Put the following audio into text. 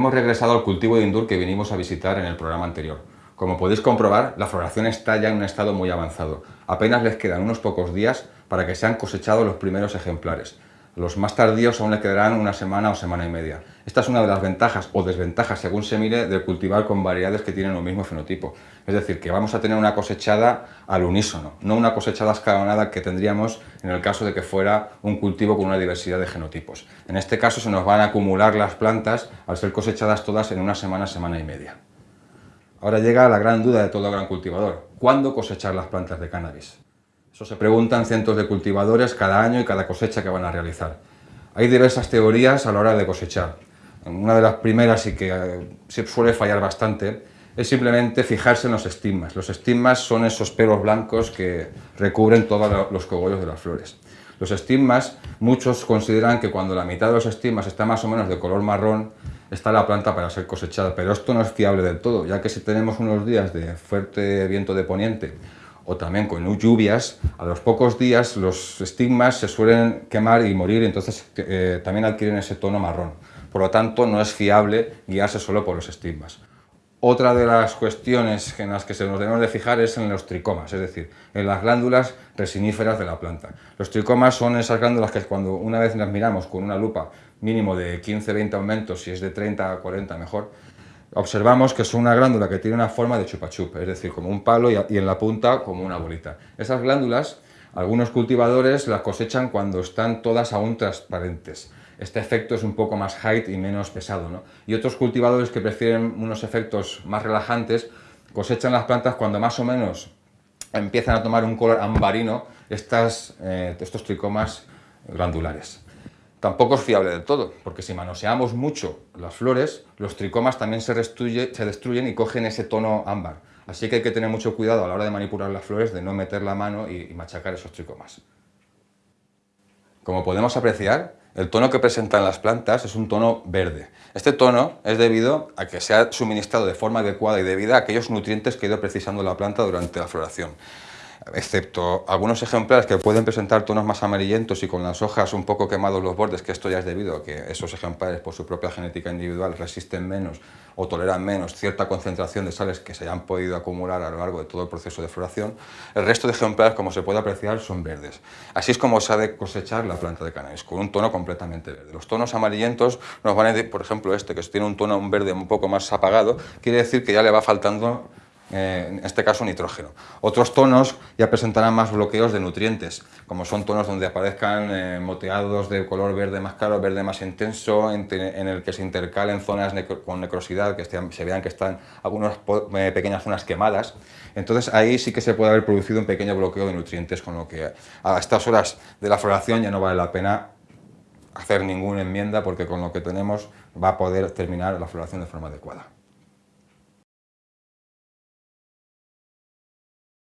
hemos regresado al cultivo de indur que vinimos a visitar en el programa anterior. Como podéis comprobar, la floración está ya en un estado muy avanzado. Apenas les quedan unos pocos días para que sean cosechados los primeros ejemplares. Los más tardíos aún le quedarán una semana o semana y media. Esta es una de las ventajas o desventajas, según se mire, de cultivar con variedades que tienen el mismo fenotipo. Es decir, que vamos a tener una cosechada al unísono, no una cosechada escalonada que tendríamos en el caso de que fuera un cultivo con una diversidad de genotipos. En este caso se nos van a acumular las plantas al ser cosechadas todas en una semana, semana y media. Ahora llega la gran duda de todo gran cultivador. ¿Cuándo cosechar las plantas de cannabis? Se preguntan cientos de cultivadores cada año y cada cosecha que van a realizar. Hay diversas teorías a la hora de cosechar. Una de las primeras y que eh, suele fallar bastante es simplemente fijarse en los estigmas. Los estigmas son esos pelos blancos que recubren todos los cogollos de las flores. Los estigmas, muchos consideran que cuando la mitad de los estigmas está más o menos de color marrón, está la planta para ser cosechada, pero esto no es fiable del todo, ya que si tenemos unos días de fuerte viento de poniente o también con lluvias, a los pocos días los estigmas se suelen quemar y morir, entonces eh, también adquieren ese tono marrón. Por lo tanto, no es fiable guiarse solo por los estigmas. Otra de las cuestiones en las que se nos debemos de fijar es en los tricomas, es decir, en las glándulas resiníferas de la planta. Los tricomas son esas glándulas que cuando una vez las miramos con una lupa mínimo de 15-20 aumentos, si es de 30 a 40 mejor, observamos que es una glándula que tiene una forma de chupachup, es decir, como un palo y en la punta como una bolita. Esas glándulas, algunos cultivadores las cosechan cuando están todas aún transparentes. Este efecto es un poco más height y menos pesado. ¿no? Y otros cultivadores que prefieren unos efectos más relajantes cosechan las plantas cuando más o menos empiezan a tomar un color ambarino estas, eh, estos tricomas glandulares. Tampoco es fiable del todo, porque si manoseamos mucho las flores, los tricomas también se, destruyen y cogen ese tono ámbar. Así que hay que tener mucho cuidado a la hora de manipular las flores de no meter la mano y machacar esos tricomas. Como podemos apreciar, el tono que presentan las plantas es un tono verde. Este tono es debido a que se ha suministrado de forma adecuada y debida a aquellos nutrientes que ha ido precisando la planta durante la floración excepto algunos ejemplares que pueden presentar tonos más amarillentos y con las hojas un poco quemados los bordes, que esto ya es debido a que esos ejemplares por su propia genética individual resisten menos o toleran menos cierta concentración de sales que se hayan podido acumular a lo largo de todo el proceso de floración, el resto de ejemplares, como se puede apreciar, son verdes. Así es como se ha de cosechar la planta de cannabis, con un tono completamente verde. Los tonos amarillentos nos van a decir, por ejemplo este, que tiene un tono un verde un poco más apagado, quiere decir que ya le va faltando eh, en este caso nitrógeno. Otros tonos ya presentarán más bloqueos de nutrientes, como son tonos donde aparezcan eh, moteados de color verde más claro, verde más intenso, en, el que se intercalen zonas con necrosidad, que se vean que están algunas eh, pequeñas zonas quemadas. Entonces ahí sí que se puede haber producido un pequeño bloqueo de nutrientes, con lo que a estas horas de la floración ya no vale la pena hacer ninguna enmienda porque con lo que tenemos va a poder terminar la floración de forma adecuada.